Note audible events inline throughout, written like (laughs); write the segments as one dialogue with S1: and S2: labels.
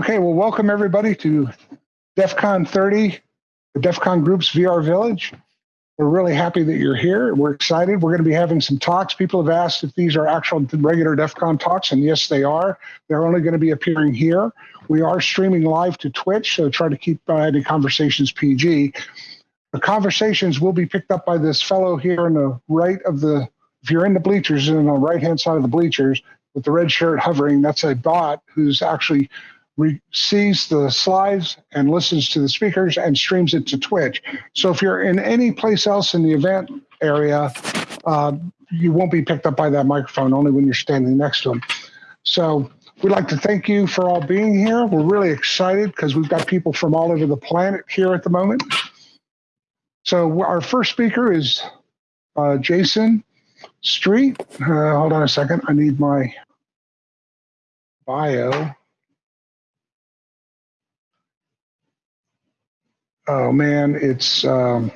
S1: Okay, well, welcome everybody to DEF CON 30, the DEF CON Group's VR Village. We're really happy that you're here. We're excited. We're going to be having some talks. People have asked if these are actual regular DEF CON talks, and yes, they are. They're only going to be appearing here. We are streaming live to Twitch, so try to keep uh, any conversations PG. The conversations will be picked up by this fellow here on the right of the, if you're in the bleachers, on the right hand side of the bleachers with the red shirt hovering, that's a bot who's actually sees the slides and listens to the speakers and streams it to Twitch. So if you're in any place else in the event area, uh, you won't be picked up by that microphone, only when you're standing next to them. So we'd like to thank you for all being here. We're really excited because we've got people from all over the planet here at the moment. So our first speaker is uh, Jason Street. Uh, hold on a second. I need my bio. Oh man, it's um,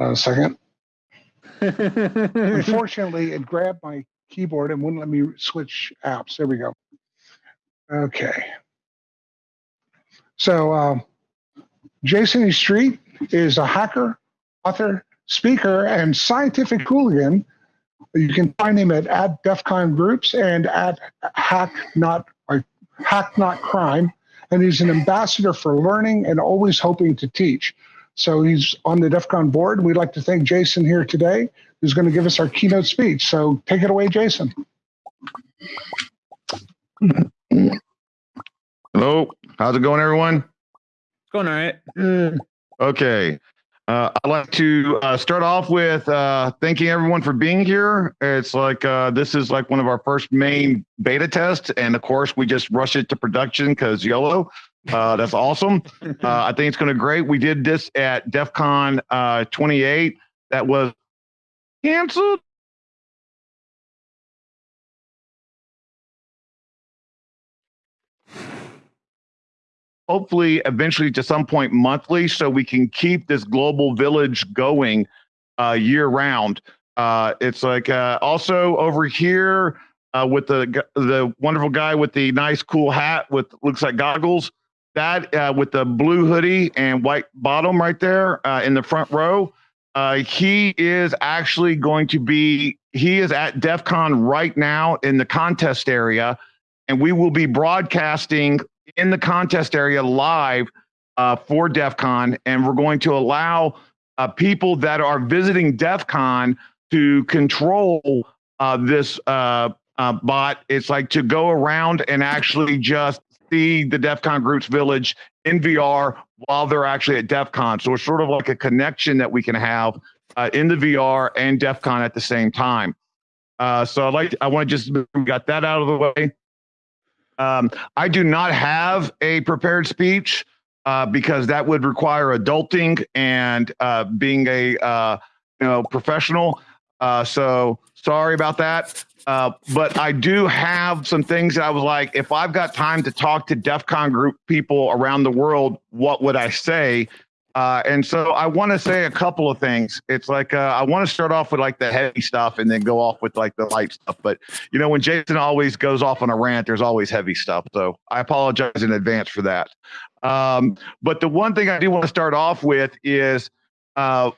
S1: a second. (laughs) Unfortunately, it grabbed my keyboard and wouldn't let me switch apps. There we go. Okay. So, um, Jason E. Street is a hacker, author, speaker, and scientific hooligan. You can find him at, at DEF CON Groups and at Hack Not or Hack Not Crime and he's an ambassador for learning and always hoping to teach. So he's on the DEF CON board. We'd like to thank Jason here today, who's going to give us our keynote speech. So take it away, Jason.
S2: Hello, how's it going, everyone?
S3: It's going all right.
S2: Mm. Okay. Uh, I'd like to uh, start off with uh, thanking everyone for being here. It's like uh, this is like one of our first main beta tests, and of course, we just rush it to production because YOLO. Uh, that's awesome. Uh, I think it's going to be great. We did this at DEF CON 28. That was canceled hopefully eventually to some point monthly so we can keep this global village going uh, year round. Uh, it's like uh, also over here uh, with the the wonderful guy with the nice cool hat with looks like goggles. That uh, with the blue hoodie and white bottom right there uh, in the front row. he is actually going to be. He is at DEF CON right now in the contest area, and we will be broadcasting in the contest area live uh, for DEF CON, and we're going to allow uh, people that are visiting DEF CON to control uh, this uh, uh, bot. It's like to go around and actually just see the DEF CON Groups Village in VR while they're actually at DEF CON. So it's sort of like a connection that we can have uh, in the VR and DEF CON at the same time. so I like I want to just got that out of the way. Um, I do not have a prepared speech uh, because that would require adulting and uh, being a uh, you know professional. Uh, so sorry about that. Uh, but I do have some things that I was like, if I've got time to talk to DEF CON group people around the world, what would I say? Uh, and so I want to say a couple of things. It's like uh, I want to start off with like the heavy stuff and then go off with like the light stuff. But you know, when Jason always goes off on a rant, there's always heavy stuff. So I apologize in advance for that. Um, but the one thing I do want to start off with is uh,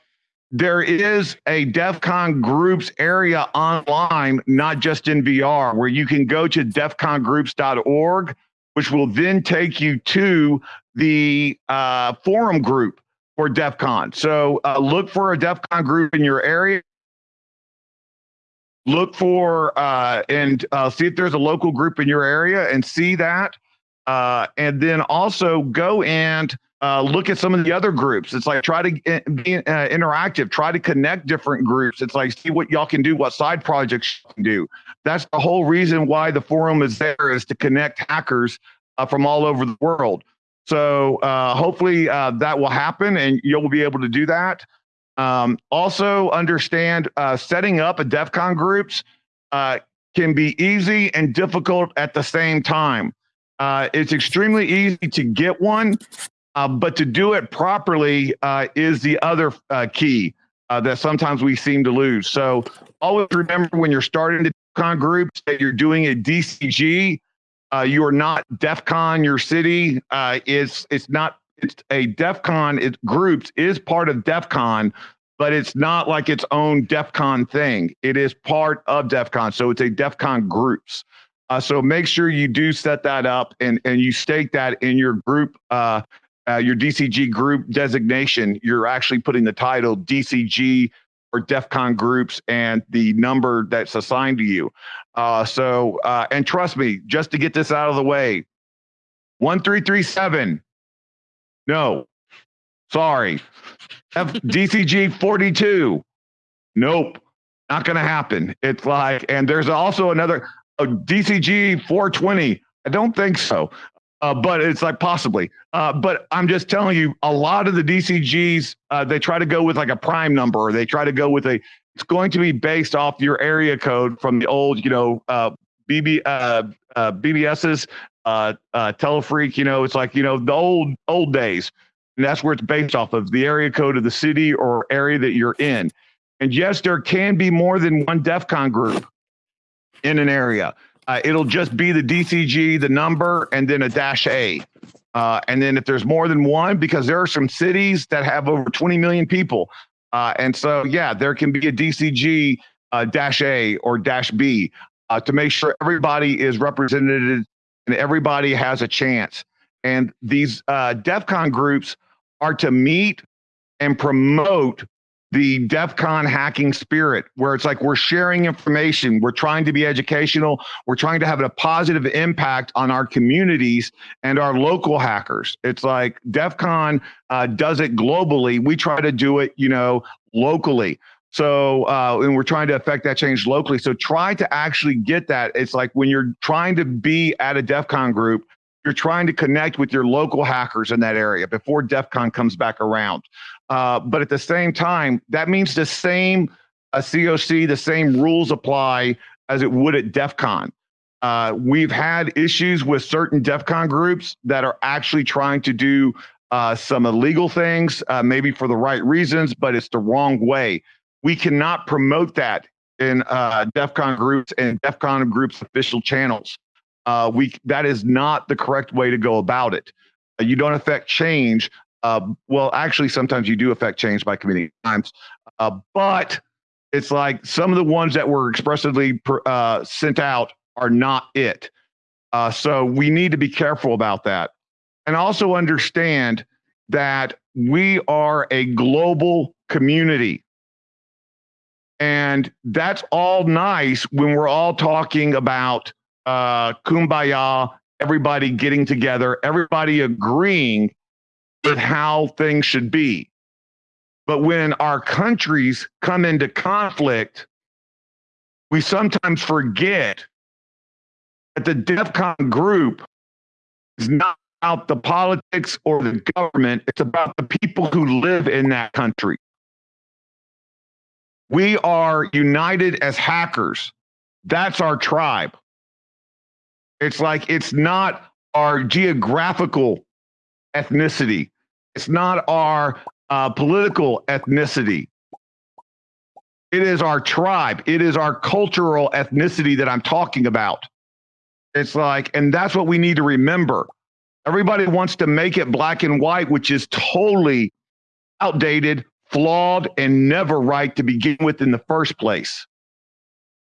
S2: there is a DEF CON groups area online, not just in VR, where you can go to defcongroups.org, which will then take you to the uh, forum group for DEF CON. So uh, look for a DEF CON group in your area. Look for uh, and uh, see if there's a local group in your area and see that. Uh, and then also go and uh, look at some of the other groups. It's like try to be uh, interactive, try to connect different groups. It's like see what y'all can do, what side projects you can do. That's the whole reason why the forum is there is to connect hackers from all over the world. So uh, hopefully uh, that will happen and you'll be able to do that. Um, also understand uh, setting up a DEF CON groups uh, can be easy and difficult at the same time. Uh, it's extremely easy to get one, uh, but to do it properly is the other key that sometimes we seem to lose. So always remember when you're starting the DEF CON groups that you're doing a DCG Uh, you are not DEF CON your city. Uh, it's it's not it's a DEF CON it groups is part of DEF CON, but it's not like its own DEF CON thing. It is part of DEF CON. So it's a DEF CON groups. Uh, so make sure you do set that up and, and you state that in your group, uh, uh, your DCG group designation. You're actually putting the title DCG or DEF CON groups and the number that's assigned to you. Uh, so, uh, and trust me, just to get this out of the way, 1337, no, sorry. DCG 42, nope, not going to happen. It's like, and there's also another oh, DCG 420. I don't think so. Uh, but it's like possibly. Uh, but I'm just telling you, a lot of the DCGs, uh, they try to go with like a prime number, or they try to go with a. It's going to be based off your area code from the old, you know, BB uh, BBSs, uh, uh, Telefreak. You know, it's like you know the old old days, and that's where it's based off of the area code of the city or area that you're in. And yes, there can be more than one DEF CON group in an area. Uh, it'll just be the DCG, the number, and then a dash A. Uh, and then if there's more than one, because there are some cities that have over 20 million people. Uh, and so, yeah, there can be a DCG uh, dash A or dash B uh, to make sure everybody is represented and everybody has a chance. And these uh, DEF CON groups are to meet and promote the DEF CON hacking spirit, where it's like we're sharing information, we're trying to be educational, we're trying to have a positive impact on our communities and our local hackers. It's like DEF CON uh, does it globally. We try to do it, you know, locally. So, uh, and we're trying to affect that change locally. So, try to actually get that. It's like when you're trying to be at a DEF CON group, you're trying to connect with your local hackers in that area before DEF CON comes back around. Uh, but at the same time, that means the same uh, COC, the same rules apply as it would at DEF CON. Uh, we've had issues with certain DEF CON groups that are actually trying to do uh, some illegal things, uh, maybe for the right reasons, but it's the wrong way. We cannot promote that in uh, DEF CON groups and DEF CON groups official channels. We that is not the correct way to go about it. You don't affect change uh, well, actually, sometimes you do affect change by committing crimes, uh, but it's like some of the ones that were expressively uh, sent out are not it. Uh, so we need to be careful about that, and also understand that we are a global community. And that's all nice when we're all talking about uh, kumbaya, everybody getting together, everybody agreeing with how things should be. But when our countries come into conflict, we sometimes forget that the DEF CON group is not about the politics or the government, it's about the people who live in that country. We are united as hackers. That's our tribe. It's like it's not our geographical ethnicity. It's not our uh, political ethnicity. It is our tribe. It is our cultural ethnicity that I'm talking about. It's like, and that's what we need to remember. Everybody wants to make it black and white, which is totally outdated, flawed, and never right to begin with in the first place.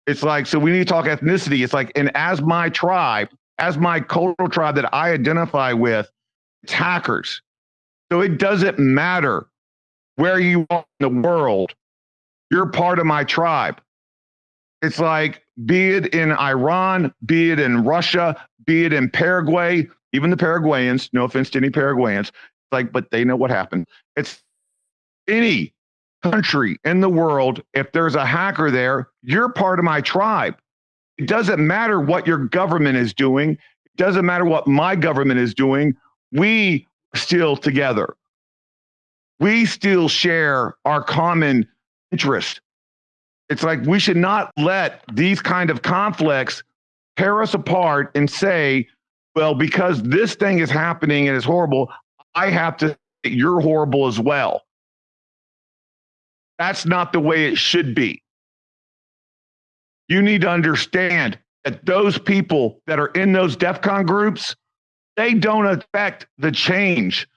S2: It's like, so we need to talk ethnicity. It's like, and as my tribe, as my cultural tribe that I identify with, hackers. So it doesn't matter where you are in the world, you're part of my tribe. It's like, be it in Iran, be it in Russia, be it in Paraguay, even the Paraguayans, no offense to any Paraguayans, like, but they know what happened. It's any country in the world, if there's a hacker there, you're part of my tribe. It doesn't matter what your government is doing. It doesn't matter what my government is doing we still together. We still share our common interest. It's like we should not let these kind of conflicts tear us apart and say, well, because this thing is happening and it's horrible, I have to you're horrible as well. That's not the way it should be. You need to understand that those people that are in those DEF CON groups, they don't affect the change.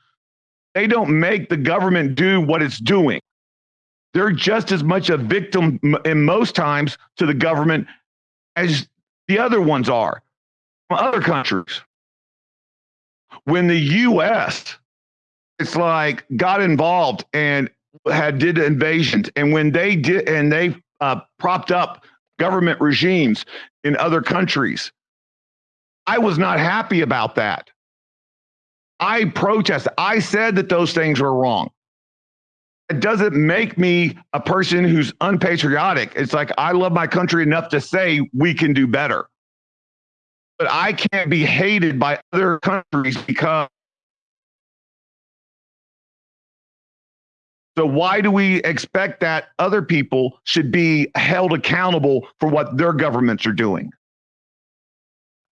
S2: They don't make the government do what it's doing. They're just as much a victim in most times to the government as the other ones are from other countries. When the US, it's like got involved and had did invasions, and when they did and they uh, propped up government regimes in other countries, I was not happy about that. I protested. I said that those things were wrong. It doesn't make me a person who's unpatriotic. It's like I love my country enough to say we can do better. But I can't be hated by other countries because. So, why do we expect that other people should be held accountable for what their governments are doing?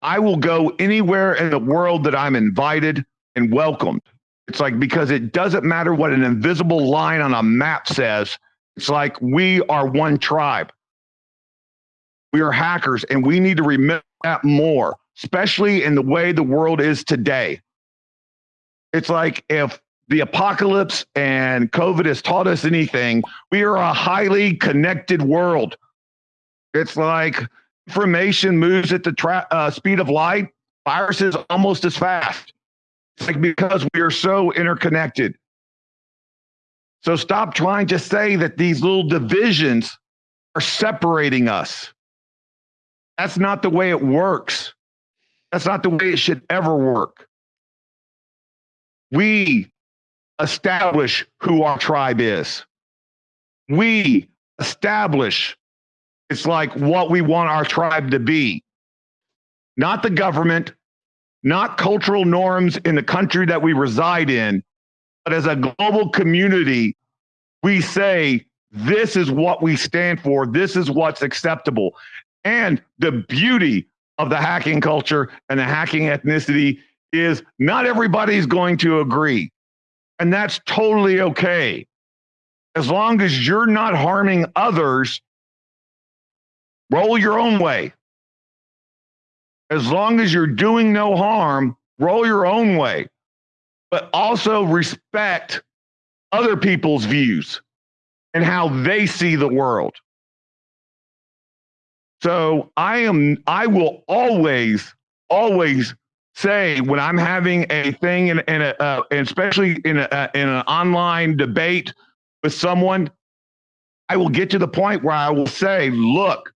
S2: I will go anywhere in the world that I'm invited and welcomed. It's like because it doesn't matter what an invisible line on a map says. It's like we are one tribe. We are hackers, and we need to remember that more, especially in the way the world is today. It's like if the apocalypse and COVID has taught us anything, we are a highly connected world. It's like information moves at the tra- uh, speed of light, viruses almost as fast. It's like because we are so interconnected. So stop trying to say that these little divisions are separating us. That's not the way it works. That's not the way it should ever work. We establish who our tribe is. We establish it's like what we want our tribe to be. Not the government, not cultural norms in the country that we reside in, but as a global community, we say, this is what we stand for, this is what's acceptable. And the beauty of the hacking culture and the hacking ethnicity is not everybody's going to agree. And that's totally okay. As long as you're not harming others, roll your own way as long as you're doing no harm, roll your own way, but also respect other people's views and how they see the world. So I am, I will always, always say when I'm having a thing in, in a, uh, especially in a, uh, in an online debate with someone, I will get to the point where I will say, look,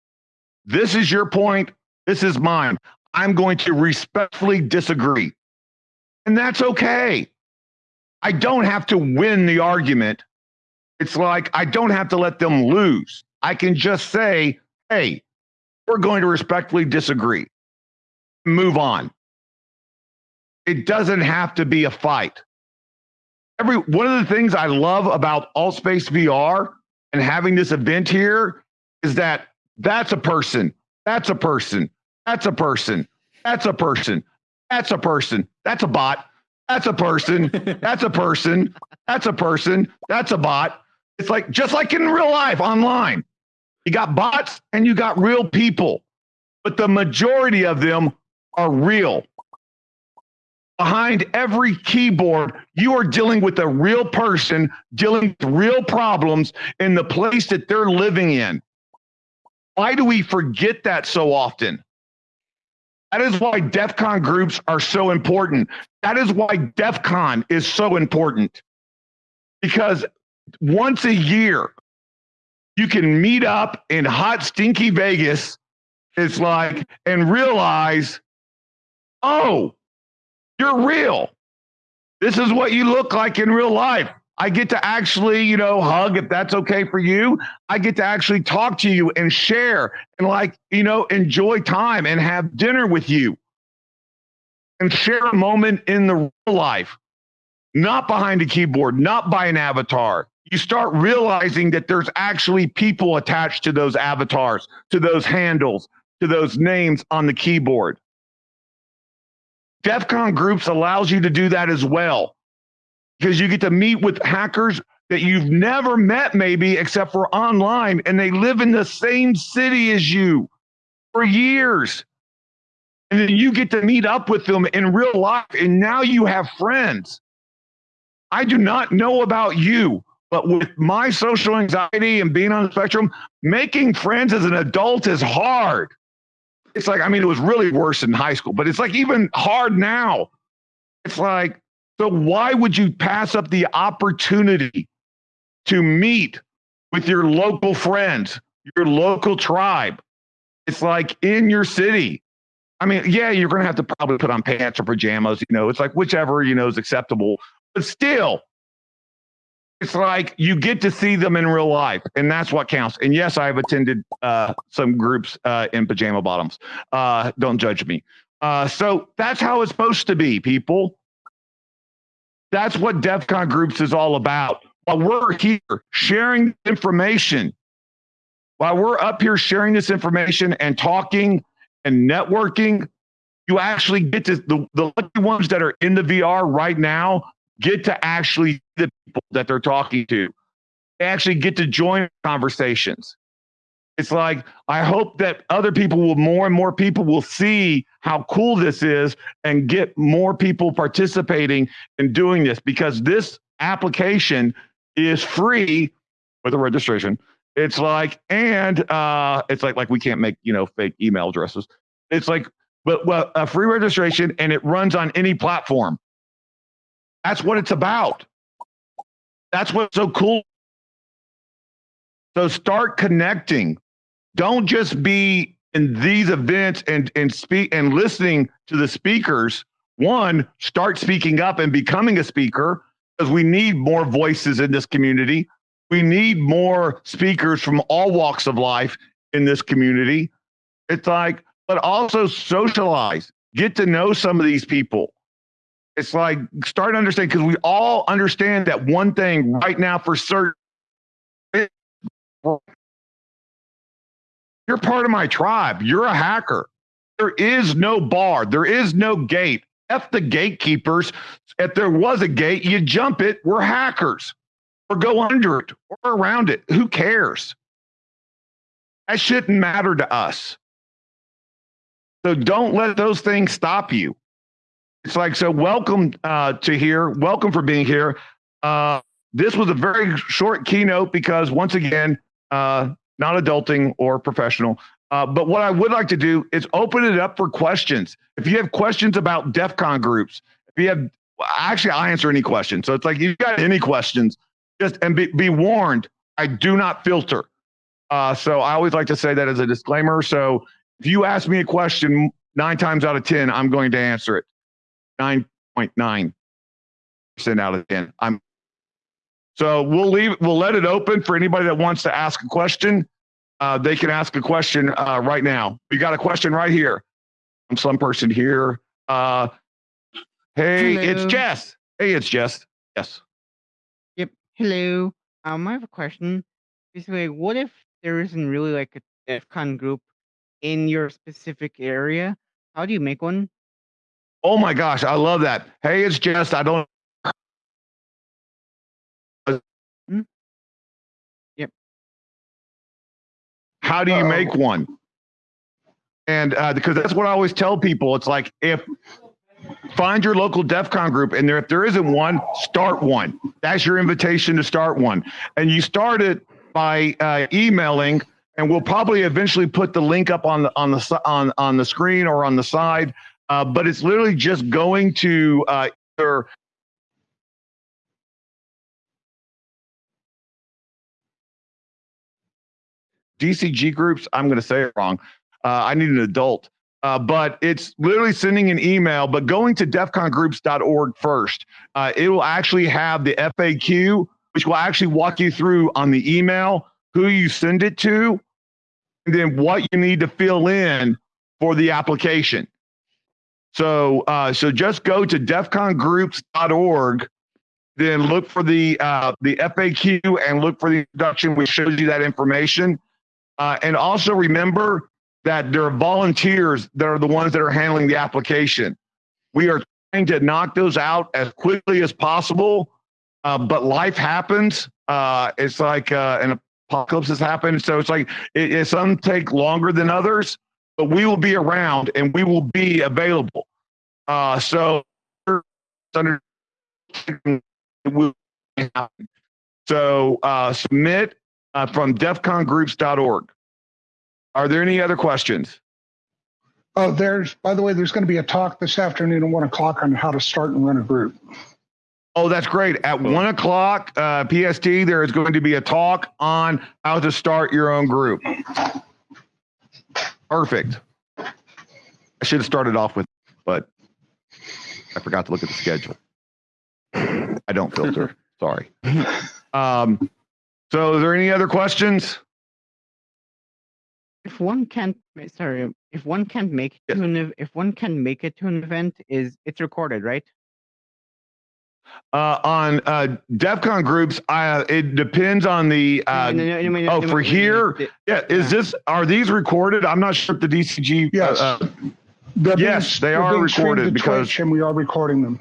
S2: this is your point. This is mine. I'm going to respectfully disagree. And that's okay. I don't have to win the argument. It's like I don't have to let them lose. I can just say, hey, we're going to respectfully disagree. Move on. It doesn't have to be a fight. Every one of the things I love about Altspace VR and having this event here is that that's a person. That's a person. That's a person. That's a person. That's a person. That's a bot. That's a person. That's a person. That's a person. That's a bot. It's like just like in real life online. You got bots and you got real people, but the majority of them are real. Behind every keyboard, you are dealing with a real person dealing with real problems in the place that they're living in. Why do we forget that so often? That is why DEF CON groups are so important. That is why DEF CON is so important. Because once a year, you can meet up in hot, stinky Vegas. It's like, and realize, oh, you're real. This is what you look like in real life. I get to actually, you know, hug if that's okay for you. I get to actually talk to you and share and like, you know, enjoy time and have dinner with you and share a moment in the real life, not behind a keyboard, not by an avatar. You start realizing that there's actually people attached to those avatars, to those handles, to those names on the keyboard. DEF CON groups allows you to do that as well because you get to meet with hackers that you've never met, maybe except for online, and they live in the same city as you for years. And then you get to meet up with them in real life, and now you have friends. I do not know about you, but with my social anxiety and being on the spectrum, making friends as an adult is hard. It's like, I mean, it was really worse in high school, but it's like even hard now. It's like, so why would you pass up the opportunity to meet with your local friends, your local tribe? It's like in your city. I mean, yeah, you're going to have to probably put on pants or pajamas, you know, it's like whichever, you know, is acceptable. But still, it's like you get to see them in real life, and that's what counts. And yes, I've attended uh, some groups uh, in pajama bottoms. Uh, don't judge me. Uh, so that's how it's supposed to be, people. That's what DEF CON groups is all about. While we're here sharing information, while we're up here sharing this information and talking and networking, you actually get to the, the lucky ones that are in the VR right now get to actually the people that they're talking to. They actually get to join conversations. It's like, I hope that other people will, more and more people will see how cool this is and get more people participating in doing this because this application is free with a registration. It's like, and uh, it's like, like we can't make, you know, fake email addresses. It's like, but well, a free registration and it runs on any platform. That's what it's about. That's what's so cool. So start connecting. Don't just be in these events and and speak and listening to the speakers. One, start speaking up and becoming a speaker because we need more voices in this community. We need more speakers from all walks of life in this community. It's like, but also socialize, get to know some of these people. It's like start to understand because we all understand that one thing right now for certain. You're part of my tribe. You're a hacker. There is no bar. There is no gate. F the gatekeepers. If there was a gate, you jump it. We're hackers or go under it or around it. Who cares? That shouldn't matter to us. So don't let those things stop you. It's like, so welcome uh, to here. Welcome for being here. Uh, this was a very short keynote because, once again, uh, not adulting or professional. Uh, but what I would like to do is open it up for questions. If you have questions about DEF CON groups, if you have, actually, I'll answer any questions. So it's like, you got any questions, just and be, be warned, I do not filter. Uh, so I always like to say that as a disclaimer. So if you ask me a question, nine times out of 10, I'm going to answer it. 9.9% out of 10. I'm so we'll leave we'll let it open for anybody that wants to ask a question. Uh, they can ask a question uh, right now. We got a question right here from some person here. Uh, hey,
S3: Hello.
S2: it's Jess. Hey, it's Jess. Yes.
S3: Yep. Hello. Um, I have a question. Basically, what if there isn't really like a DEF CON group in your specific area? How do you make one?
S2: Oh my gosh, I love that. Hey, it's Jess. I don't. How do you
S1: Uh-oh.
S2: make one? And uh, because that's what I always tell people. It's like if find your local DEF CON group, and there if there isn't one, start one. That's your invitation to start one, and you start it by uh, emailing. And we'll probably eventually put the link up on the on the on on the screen or on the side. Uh, but it's literally just going to uh, either DCG groups. I'm going to say it wrong. Uh, I need an adult. Uh, but it's literally sending an email, but going to defcongroups.org first. Uh, it will actually have the FAQ, which will actually walk you through on the email who you send it to, and then what you need to fill in for the application. So, uh, so just go to defcongroups.org, then look for the uh, the FAQ and look for the introduction, which shows you that information. Uh, and also remember that there are volunteers that are the ones that are handling the application. We are trying to knock those out as quickly as possible, uh, but life happens. Uh, it's like uh, an apocalypse has happened, so it's like it, it, some take longer than others. but we will be around and we will be available. Uh, so. So uh, submit uh, from defcongroups.org. Are there any other questions?
S1: Oh, there's, by the way, there's going to be a talk this afternoon at one o'clock on how to start and run a group.
S2: Oh, that's great. At one o'clock uh, PST, there is going to be a talk on how to start your own group. Perfect. I should have started off with, but I forgot to look at the schedule. I don't filter. (laughs) Sorry. Um, so, is there any other questions?
S3: If one can't, sorry, if one can't make it
S2: Yes.
S3: to an, if one can make it to an event, is it's recorded, right?
S2: Uh, on uh, DEFCON groups, I, it depends on the. Uh,
S3: no, no, no, no,
S2: oh, for
S3: no, no,
S2: here? yeah, is this are these recorded? I'm not sure if the DCG. uh,
S1: Yes.
S2: uh,
S1: They're being-
S2: Yes, they
S1: they're
S2: are
S1: being streamed
S2: recorded because-
S1: Twitch And we are recording them.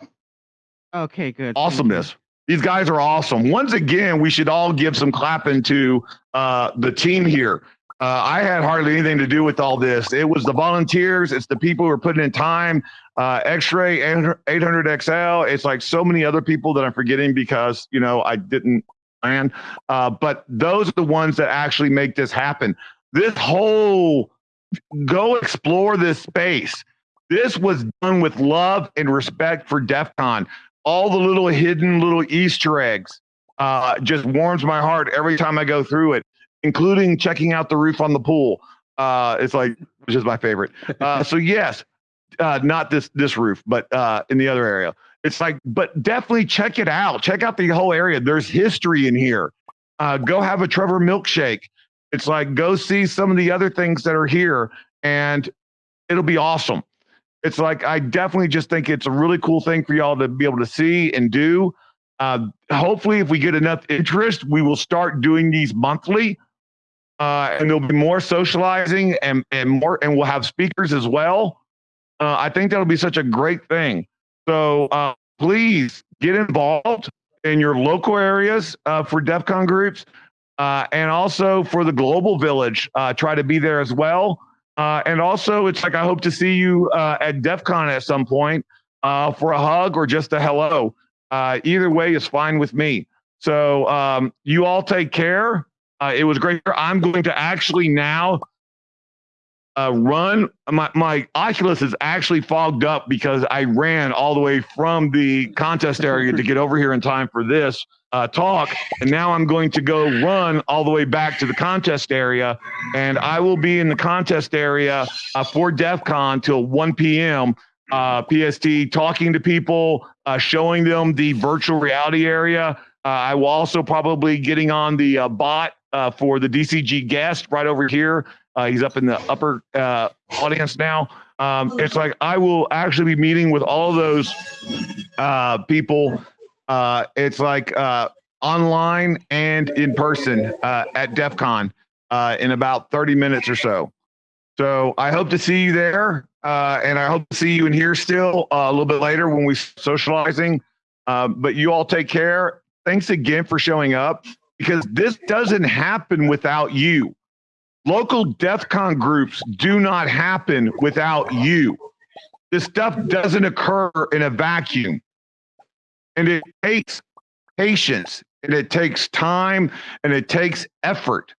S3: Okay, good. thank you.
S2: awesomeness. These guys are awesome. Once again, we should all give some clapping to uh, the team here. Uh, I had hardly anything to do with all this. It was the volunteers. It's the people who are putting in time. Uh, X-ray 800 XL. It's like so many other people that I'm forgetting because you know I didn't plan. Uh, but those are the ones that actually make this happen. This whole go explore this space. This was done with love and respect for DEF CON all the little hidden little Easter eggs uh, just warms my heart every time I go through it, including checking out the roof on the pool. Uh, it's like is my favorite. Uh, so yes, uh, not this this roof, but uh, in the other area. It's like, but definitely check it out. Check out the whole area. There's history in here. Uh, go have a Trevor milkshake. It's like go see some of the other things that are here, and it'll be awesome it's like I definitely just think it's a really cool thing for y'all to be able to see and do. Uh, hopefully, if we get enough interest, we will start doing these monthly, uh, and there'll be more socializing and and more, and we'll have speakers as well. Uh, I think that'll be such a great thing. So uh, please get involved in your local areas uh, for DEF CON groups, uh, and also for the global village. Try to be there as well. Uh, and also, it's like I hope to see you uh, at DEF CON at some point uh, for a hug or just a hello. Uh, either way is fine with me. So um, you all take care. Uh, it was great. I'm going to actually now run. My, my Oculus is actually fogged up because I ran all the way from the contest area to get over here in time for this uh, talk. And now I'm going to go run all the way back to the contest area. And I will be in the contest area uh, for DEF CON till 1 p.m. Uh, PST, talking to people, uh, showing them the virtual reality area. Uh, I will also probably getting on the uh, bot for the DCG guest right over here. He's up in the upper audience now. Um, it's like I will actually be meeting with all those people. Uh, it's like uh, online and in person uh, at DEF CON uh, in about 30 minutes or so. So I hope to see you there. Uh, and I hope to see you in here still uh, a little bit later when we're socializing. Uh, but you all take care. Thanks again for showing up because this doesn't happen without you. Local DEF CON groups do not happen without you. This stuff doesn't occur in a vacuum. And it takes patience and it takes time and it takes effort.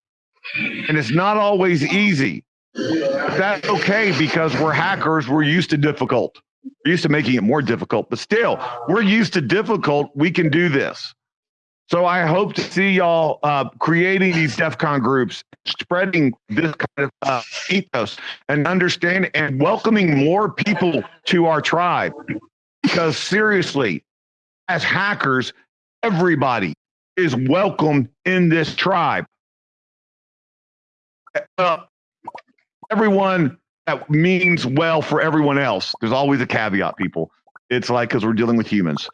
S2: And it's not always easy. That's okay because we're hackers. We're used to difficult. We're used to making it more difficult, but still, we're used to difficult. We can do this. So I hope to see y'all uh, creating these DEF CON groups, spreading this kind of uh, ethos and understanding and welcoming more people to our tribe. Because seriously, as hackers, everybody is welcome in this tribe. Uh, everyone that means well for everyone else. There's always a caveat, people. It's like because we're dealing with humans.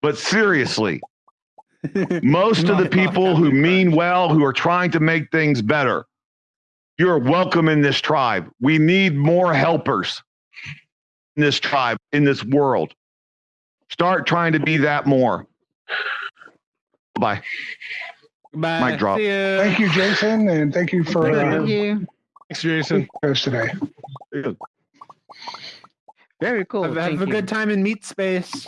S2: But seriously, (laughs) most of the people who mean well, who are trying to make things better, you're welcome in this tribe. We need more helpers in this tribe, in this world. Start trying to be that more. Bye.
S4: Bye.
S2: Mic drop.
S4: See ya.
S1: Thank you, Jason, and thank you for,
S3: Thank
S1: uh,
S3: you.
S4: Thanks, Jason.
S1: goes today.
S3: Very cool.
S5: have, have a
S3: you.
S5: good time in meat space.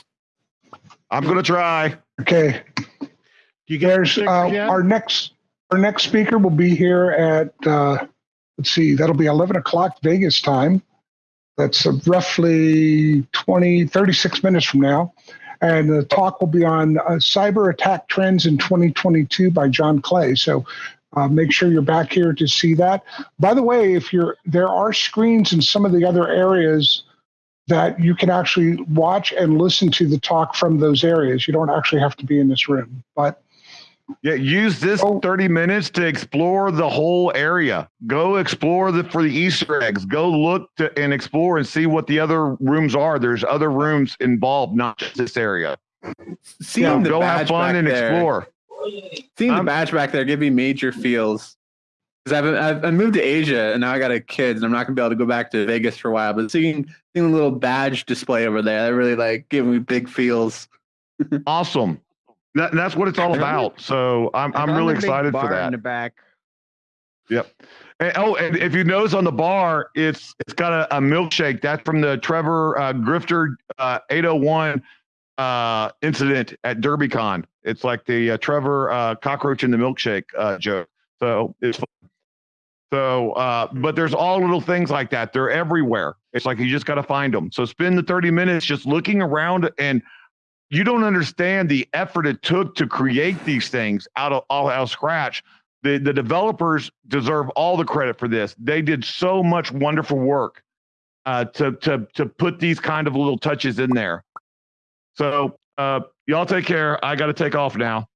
S2: I'm gonna try.
S1: Okay,
S4: Do you guys?
S1: uh, our next our next speaker will be here at uh, let's see, that'll be 11 o'clock Vegas time. That's uh, roughly 20, 36 minutes from now. And the talk will be on uh, cyber attack trends in 2022 by Jon Clay. So uh, make sure you're back here to see that. By the way, if you're there are screens in some of the other areas that you can actually watch and listen to the talk from those areas. You don't actually have to be in this room, but
S2: Yeah, use this
S1: Oh.
S2: 30 minutes to explore the whole area. Go explore the for the Easter eggs. Go look to, and explore and see what the other rooms are. There's other rooms involved, not just this area.
S5: Seeing
S2: Yeah,
S5: the
S2: go
S5: badge
S2: have fun and
S5: there,
S2: explore.
S5: Seeing the
S2: Um,
S5: badge back there give me major feels. Because I've, I've I moved to Asia and now I got a kid and I'm not gonna be able to go back to Vegas for a while. But seeing seeing the little badge display over there, that really like gave me big feels. (laughs)
S2: Awesome. That, that's what it's all about. So I'm I'm really excited for that.
S3: In the back.
S2: And, oh, and if you notice on the bar, it's it's got a, a milkshake. That's from the Trevor uh, Grifter uh, 801 uh, incident at DerbyCon. It's like the uh, Trevor uh, cockroach in the milkshake uh, joke. So it's fun. so, uh, but there's all little things like that. They're everywhere. It's like you just got to find them. So spend the 30 minutes just looking around, and you don't understand the effort it took to create these things out of all out of scratch the the developers deserve all the credit for this. They did so much wonderful work uh, to to to put these kind of little touches in there. So uh, y'all take care. I got to take off now.